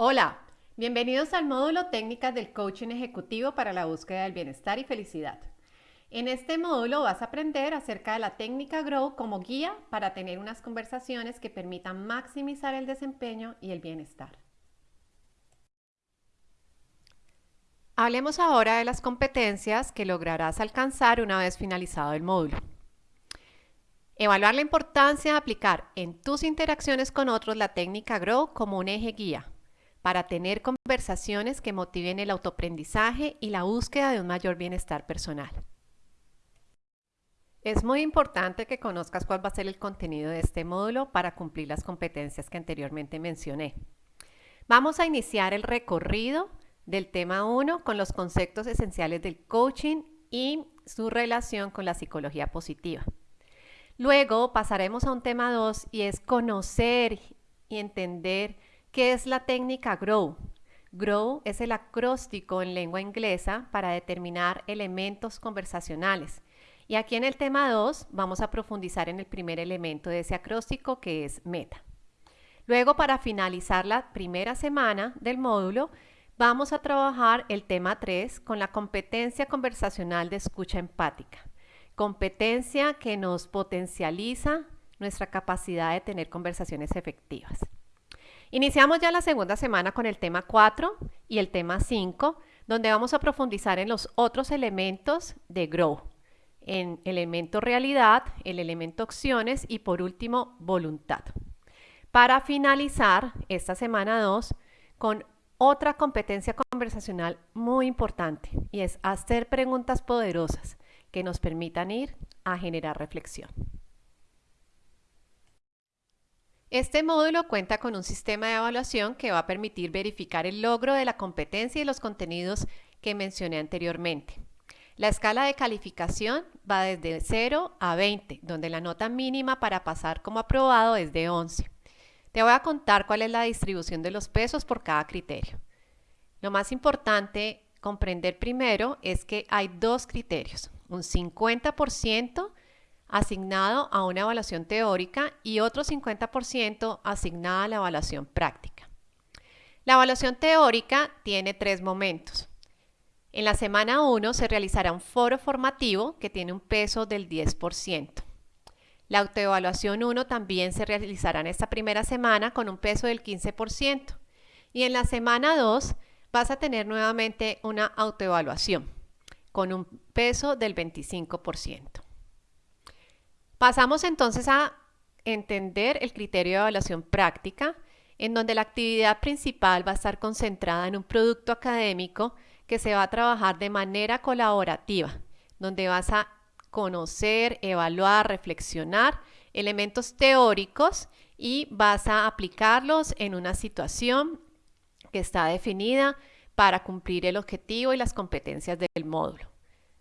Hola, bienvenidos al módulo Técnicas del Coaching Ejecutivo para la búsqueda del bienestar y felicidad. En este módulo vas a aprender acerca de la técnica Grow como guía para tener unas conversaciones que permitan maximizar el desempeño y el bienestar. Hablemos ahora de las competencias que lograrás alcanzar una vez finalizado el módulo. Evaluar la importancia de aplicar en tus interacciones con otros la técnica Grow como un eje guía para tener conversaciones que motiven el autoaprendizaje y la búsqueda de un mayor bienestar personal. Es muy importante que conozcas cuál va a ser el contenido de este módulo para cumplir las competencias que anteriormente mencioné. Vamos a iniciar el recorrido del tema 1 con los conceptos esenciales del coaching y su relación con la psicología positiva. Luego pasaremos a un tema 2 y es conocer y entender ¿Qué es la técnica GROW? GROW es el acróstico en lengua inglesa para determinar elementos conversacionales. Y aquí en el tema 2 vamos a profundizar en el primer elemento de ese acróstico que es meta. Luego, para finalizar la primera semana del módulo, vamos a trabajar el tema 3 con la competencia conversacional de escucha empática. Competencia que nos potencializa nuestra capacidad de tener conversaciones efectivas. Iniciamos ya la segunda semana con el tema 4 y el tema 5, donde vamos a profundizar en los otros elementos de Grow, en elemento realidad, el elemento opciones y por último voluntad. Para finalizar esta semana 2 con otra competencia conversacional muy importante y es hacer preguntas poderosas que nos permitan ir a generar reflexión. Este módulo cuenta con un sistema de evaluación que va a permitir verificar el logro de la competencia y los contenidos que mencioné anteriormente. La escala de calificación va desde 0 a 20, donde la nota mínima para pasar como aprobado es de 11. Te voy a contar cuál es la distribución de los pesos por cada criterio. Lo más importante comprender primero es que hay dos criterios, un 50% asignado a una evaluación teórica y otro 50% asignado a la evaluación práctica. La evaluación teórica tiene tres momentos. En la semana 1 se realizará un foro formativo que tiene un peso del 10%. La autoevaluación 1 también se realizará en esta primera semana con un peso del 15%. Y en la semana 2 vas a tener nuevamente una autoevaluación con un peso del 25%. Pasamos entonces a entender el criterio de evaluación práctica, en donde la actividad principal va a estar concentrada en un producto académico que se va a trabajar de manera colaborativa, donde vas a conocer, evaluar, reflexionar elementos teóricos y vas a aplicarlos en una situación que está definida para cumplir el objetivo y las competencias del módulo.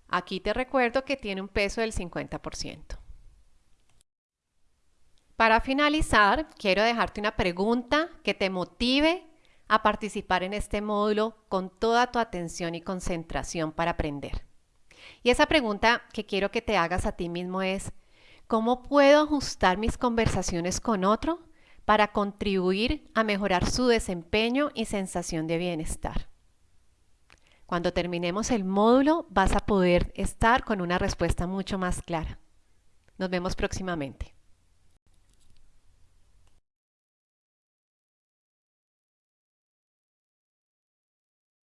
Aquí te recuerdo que tiene un peso del 50%. Para finalizar, quiero dejarte una pregunta que te motive a participar en este módulo con toda tu atención y concentración para aprender. Y esa pregunta que quiero que te hagas a ti mismo es, ¿cómo puedo ajustar mis conversaciones con otro para contribuir a mejorar su desempeño y sensación de bienestar? Cuando terminemos el módulo vas a poder estar con una respuesta mucho más clara. Nos vemos próximamente.